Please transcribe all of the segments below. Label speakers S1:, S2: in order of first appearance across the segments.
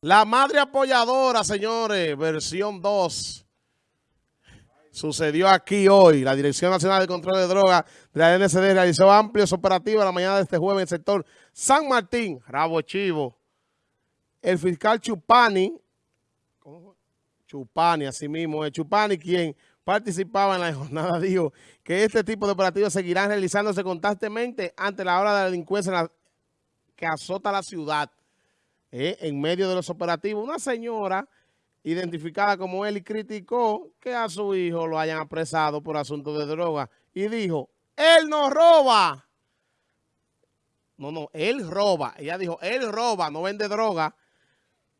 S1: La madre apoyadora, señores, versión 2. Sucedió aquí hoy. La Dirección Nacional de Control de Drogas de la NSD realizó amplios operativos la mañana de este jueves en el sector San Martín, Rabo Chivo. El fiscal Chupani, ¿cómo Chupani, así mismo, el Chupani, quien participaba en la jornada, dijo que este tipo de operativos seguirán realizándose constantemente ante la hora de la delincuencia que azota la ciudad. Eh, en medio de los operativos, una señora identificada como él y criticó que a su hijo lo hayan apresado por asunto de droga y dijo, él no roba. No, no, él roba. Ella dijo, él roba, no vende droga.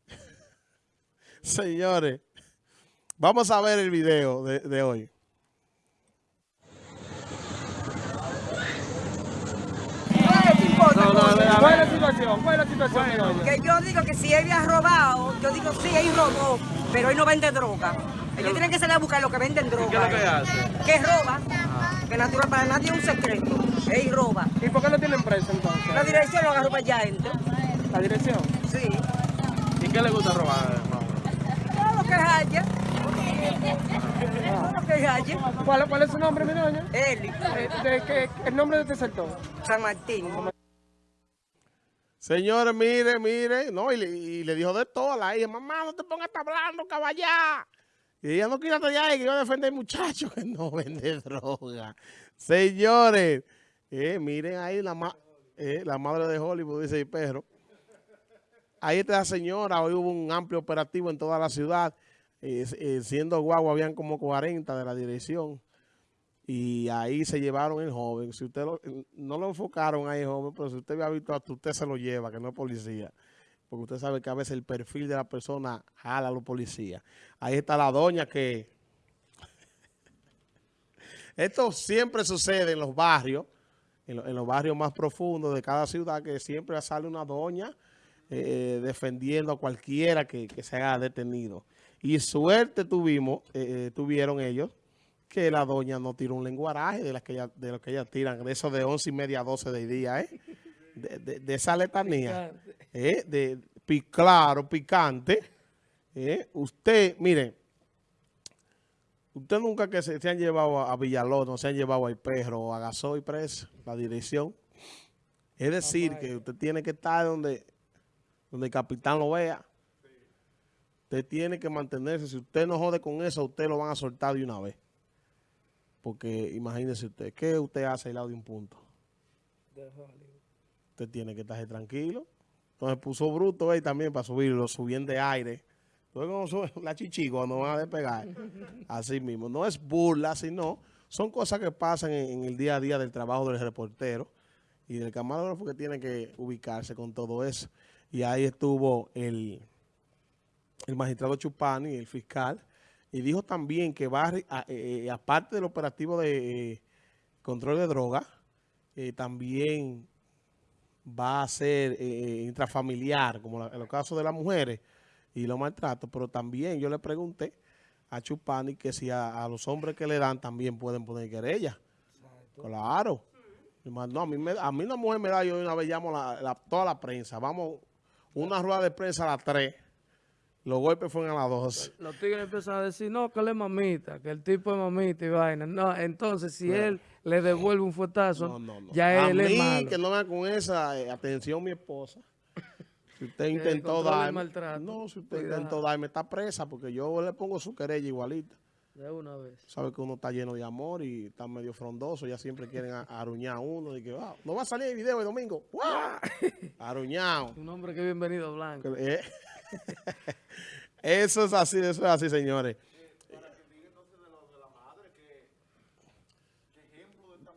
S1: Señores, vamos a ver el video de, de hoy.
S2: No, no, ¿Cuál es la la situación?
S3: que yo digo que si él ha robado, yo digo sí, él robó, pero él no vende droga. Ellos tienen que salir a buscar lo que venden droga.
S2: ¿Qué es lo que hace?
S3: Que roba, que natural para nadie es un secreto. Él roba.
S2: ¿Y por qué no tienen prensa entonces?
S3: La dirección lo agarró para allá adentro.
S2: ¿La dirección?
S3: Sí.
S2: ¿Y qué le gusta robar,
S3: Todo lo que haya. Todo lo que haya.
S2: ¿Cuál, ¿Cuál es su nombre, mi doña?
S3: Eli.
S2: Eh, de, qué- ¿El nombre de este sector?
S3: San Martín.
S1: Señores, mire, mire, no, y le, y le dijo de todo a la hija, mamá, no te pongas hablando, caballá. Y ella no quiere allá y que yo defender muchacho que no vende droga. Señores, eh, miren ahí la, ma- eh, la madre de Hollywood, dice el perro. Ahí está la señora, hoy hubo un amplio operativo en toda la ciudad, eh, siendo guagua, habían como 40 de la dirección. Y ahí se llevaron el joven. Si usted lo- no lo enfocaron ahí, joven, pero si usted había visto hasta usted se lo lleva, que no es policía. Porque usted sabe que a veces el perfil de la persona jala a los policías. Ahí está la doña que... Esto siempre sucede en los barrios, en, lo- en los barrios más profundos de cada ciudad, que siempre sale una doña eh, defendiendo a cualquiera que, que se haya detenido. Y suerte tuvimos, eh, eh, tuvieron ellos, que la doña no tiró un lenguaraje de las que ella, de lo que ellas tiran, de eso de once y media a 12 de día, ¿eh? De, de- de esa letanía, ¿eh? De, claro, picante, ¿eh? Usted, mire, usted nunca que se, se han llevado a, a Villalón, no se han llevado al perro o a Gasoy preso, la dirección. Es decir, que usted tiene que estar donde, donde el capitán lo vea. Usted tiene que mantenerse. Si usted no jode con eso, usted lo van a soltar de una vez. Porque imagínese usted, ¿qué usted hace al lado de un punto? Usted tiene que estar tranquilo. Entonces puso bruto ahí también para subirlo, subían de aire. Entonces como sube la chichi cuando van a despegar. Así mismo. No es burla, sino son cosas que pasan en, en el día a día del trabajo del reportero y del camarógrafo que tiene que ubicarse con todo eso. Y ahí estuvo el, el magistrado Chupani, el fiscal, y dijo también que va, a eh, eh, aparte del operativo de eh, control de droga, eh, también va a ser eh, intrafamiliar, como la- en los casos de las mujeres y los maltratos, pero también yo le pregunté a Chupani que si a, a los hombres que le dan también pueden poner querella. Claro. No, a mí, me- a mí una mujer me da, yo una vez llamo la, la- toda la prensa. Vamos, una rueda de prensa a las 3. Los golpes fueron a las 12.
S4: Los tigres empiezan a decir, no, que él es mamita, que el tipo es mamita y vaina. No, entonces si él le devuelve un fuetazo,
S1: No, no, no.
S4: ya
S1: a
S4: él
S1: mí,
S4: es malo.
S1: que no me con esa eh, atención mi esposa. Si usted intentó darme, no, si usted
S4: Cuidado.
S1: intentó darme, está presa porque yo le pongo su querella igualita.
S4: De una vez.
S1: Sabe que uno está lleno de amor y está medio frondoso, ya siempre quieren a- aruñar a uno y que, "Ah, no va a salir el video el domingo. ¡Guau! Aruñado.
S4: Un hombre que bienvenido blanco.
S1: Eh, Eso es así, eso es así, señores.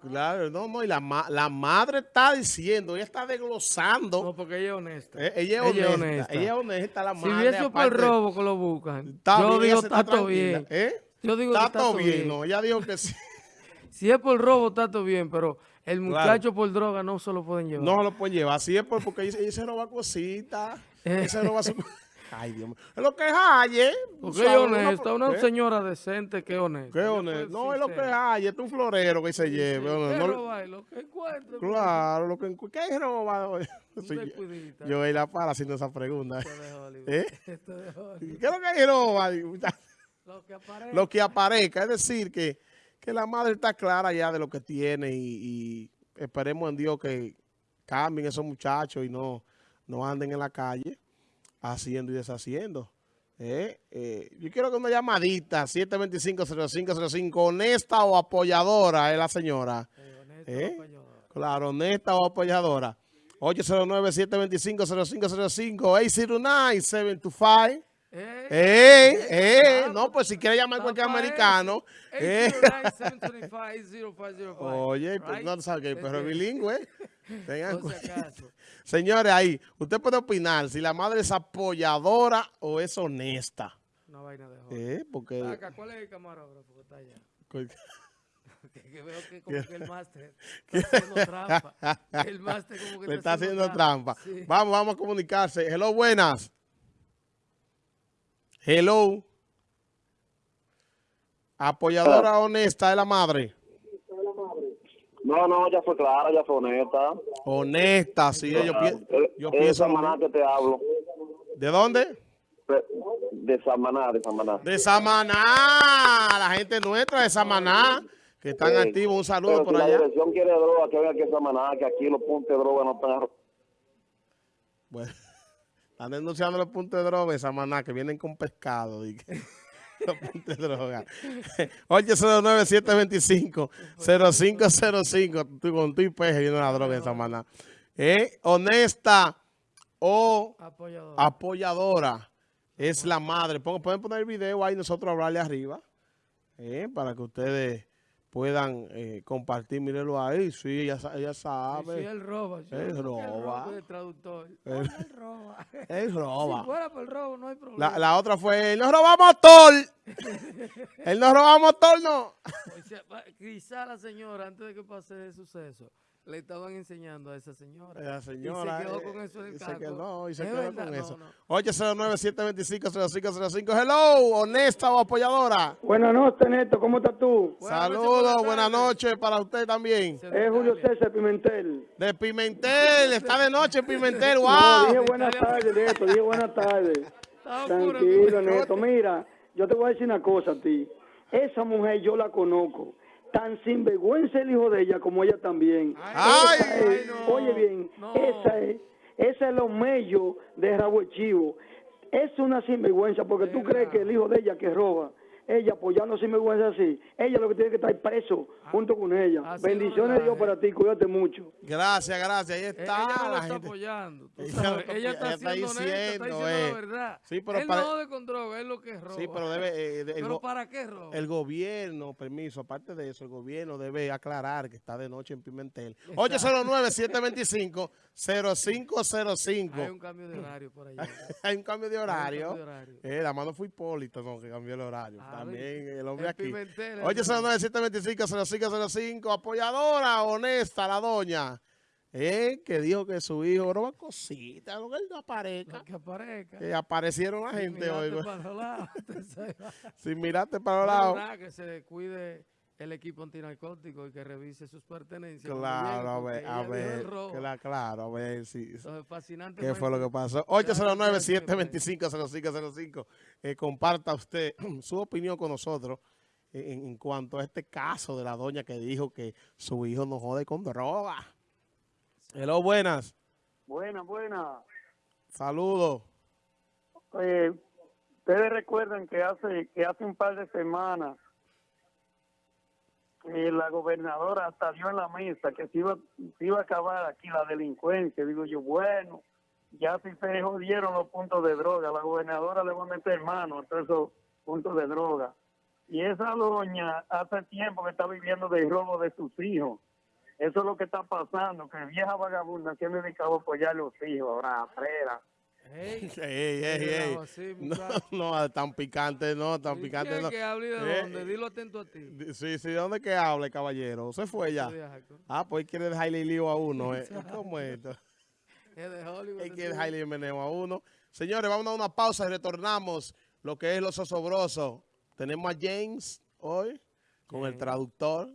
S1: Claro, no, no, y la, ma- la madre está diciendo, ella está desglosando.
S4: No, porque ella es honesta.
S1: Eh, ella, es honesta, ella es honesta, la
S4: Si
S1: madre.
S4: hubiese por robo que lo buscan,
S1: está
S4: yo
S1: bien,
S4: digo, está todo bien.
S1: ¿eh?
S4: Yo digo que
S1: Está todo bien,
S4: bien.
S1: no, ella dijo que sí.
S4: Si es por robo, está todo bien, pero el
S1: Claro.
S4: muchacho por droga no se lo pueden llevar.
S1: No se lo pueden llevar, así es por- porque ella, ella se roba cositas, ella se roba su... Ay, Dios mío. Es lo que hay, ¿eh?
S4: Porque
S1: ¿Sabes?
S4: es
S1: Uno-
S4: honesta, una
S1: ¿Qué?
S4: señora decente que es honesta.
S1: ¿Qué
S4: Ella
S1: honesto?
S4: fue
S1: No, es lo que hay. Es un florero que se lleve.
S4: Sí,
S1: No,
S4: ¿qué
S1: no-
S4: roba? Lo que encuentre.
S1: Claro, lo que encu- ¿Qué es robado? Yo- voy la para haciendo esa pregunta. ¿Eh? ¿Qué es lo que hay robado?
S4: Lo que aparece.
S1: Lo que aparezca. Es decir, que, que la madre está clara ya de lo que tiene y, y esperemos en Dios que cambien esos muchachos y no, no anden en la calle haciendo y deshaciendo. ¿Eh? Eh, yo quiero que una llamadita, 725-0505, honesta o apoyadora es la señora.
S4: Eh, honesto,
S1: ¿Eh?
S4: apoyador.
S1: Claro, honesta o apoyadora. 809-725-0505, 809-725.
S4: Eh,
S1: ¡Eh! ¡Eh!
S4: Ah,
S1: No, pues si quiere llamar a cualquier americano. ¡Eh!
S4: 809-725-0505.
S1: Oye, pues no sabe que pero es
S4: Este,
S1: bilingüe. Tengan
S4: acaso.
S1: Señores, ahí, usted puede opinar si la madre es apoyadora o es honesta.
S4: Una vaina de joder.
S1: ¿Eh? Porque...
S4: ¿cuál es el camarógrafo que está allá? Que, que veo que como que el máster está haciendo trampa. El máster como que
S1: Le está haciendo trampa.
S4: Sí.
S1: Vamos, vamos a comunicarse. Hello, buenas. Hello. Apoyadora honesta de la madre.
S5: No, no, ya fue clara, ya fue honesta.
S1: Honesta, sí. Yo, pi-
S5: Eh,
S1: yo pienso...
S5: Samaná que te hablo.
S1: ¿De dónde?
S5: De- Samaná, de Samaná.
S1: De Samaná. La gente nuestra de Samaná. Que están
S5: Sí.
S1: activos. Un saludo
S5: Pero
S1: por
S5: si la
S1: allá.
S5: dirección quiere droga, que venga a Samaná, que aquí los puntos de droga no están...
S1: Bueno, están denunciando los puntos de droga de Samaná que vienen con pescado. di que- de droga. 809-725-0505. Tú con tu IP viene la droga en Samaná. Eh, honesta o
S4: Apoyador.
S1: apoyadora es la madre. Pueden poner el video ahí nosotros hablarle arriba. eh, para que ustedes puedan eh, compartir. Mírenlo ahí. Sí, ella, ella
S4: Sí,
S1: sabe.
S4: sí, él roba. yo
S1: Él roba.
S4: el traductor.
S1: Él-
S4: Él roba.
S1: Él roba.
S4: Si fuera por el robo, no hay problema.
S1: La, la otra fue, él nos roba motor. él nos roba motor, no.
S4: O sea, va- quizá la señora, antes de que pase el suceso, le estaban enseñando a esa señora.
S1: La señora.
S4: y se quedó
S1: eh,
S4: con eso en el
S1: y se quedó, y se
S4: Es
S1: quedó
S4: verdad,
S1: con
S4: no,
S1: eso.
S4: no.
S1: 809-725-0505. Hello, honesta o apoyadora.
S2: Buenas noches, Neto. ¿Cómo estás tú?
S1: Saludos,
S4: buenas
S1: noches para usted también.
S2: Es Julio. César Pimentel.
S1: De Pimentel, está de noche Pimentel,
S2: No,
S1: wow.
S2: dije buenas tardes, Neto. Dije buenas tardes. Tranquilo,
S4: ¿no?
S2: Neto. Mira, yo te voy a decir una cosa a ti. Esa mujer yo la conozco. Tan sinvergüenza el hijo de ella como ella también.
S1: Ay,
S2: Esa es-
S4: ay, no,
S2: oye bien,
S4: no.
S2: esa es, esa es lo mello de Rabo Chivo. Es una sinvergüenza porque tú crees que el hijo de ella que roba, ella apoyando sinvergüenza así, ella lo que tiene que estar preso junto con ella.
S4: así
S2: Bendiciones de Dios para ti, cuídate mucho.
S1: Gracias, gracias. Ahí está
S4: ella no lo
S1: la
S4: está
S1: gente.
S4: apoyando. tú
S1: Ella está
S4: Ella está
S1: está
S4: siendo honesta, está
S1: diciendo, eh.
S4: la verdad.
S1: Sí, pero
S4: él
S1: pare-
S4: no jode con droga, es lo que roba.
S1: Sí, pero debe... eh, de- el
S4: ¿Pero
S1: go-
S4: para qué roba?
S1: El gobierno, permiso, aparte de eso, el gobierno debe aclarar que está de noche en Pimentel. 809-725-0505.
S4: Hay un cambio de horario por allá.
S1: Hay un cambio de horario.
S4: cambio de horario.
S1: Eh, la mano fue Hipólito, no, que cambió el horario.
S4: Ah,
S1: También el hombre
S4: En
S1: aquí.
S4: Pimentel, el
S1: 809-725-0505. Apoyadora, honesta, la doña. Eh, que dijo que su hijo roba cositas, lo que él no aparezca.
S4: Lo que aparezca.
S1: Que aparecieron la gente
S4: Mirate
S1: hoy. güey.
S4: para los lados, tú sabes.
S1: Si miraste para los lados.
S4: que se cuide el equipo antinarcótico y que revise sus pertenencias.
S1: Claro, a ver, a ver,
S4: robo.
S1: cla- claro, a ver si,
S4: Entonces, fascinante.
S1: qué fue lo que pasó. 809-725-0505. Eh, comparta usted su opinión con nosotros en, en cuanto a este caso de la doña que dijo que su hijo no jode con droga. Hello, buenas.
S6: Buena, buena.
S1: Saludos.
S6: Eh, Ustedes recuerdan que hace que hace un par de semanas eh, la gobernadora hasta dio en la mesa que se iba, se iba a acabar aquí la delincuencia. Digo yo, bueno, ya si se jodieron los puntos de droga, la gobernadora le va a meter mano a todos esos puntos de droga. Y esa doña hace tiempo que está viviendo del robo de sus hijos. Eso es lo que está pasando, que vieja vagabunda se ha dedicado a apoyar a los hijos, ahora frera.
S4: Ey,
S1: Ey, ey, ey.
S4: Cuidado así,
S1: No, no, tan picante, no, tan
S4: ¿Y
S1: picante. No.
S4: que hable de
S1: Eh,
S4: dónde? Dilo atento a ti.
S1: Sí, sí, ¿de dónde que habla el caballero? Se fue ya. Ah, pues él quiere dejarle lío a uno. ¿eh? ¿Cómo es esto?
S4: Es de Hollywood.
S1: Que
S4: tipo.
S1: dejarle meneo a uno. Señores, vamos a una pausa y retornamos lo que es los osobrosos. Tenemos a James hoy con el traductor.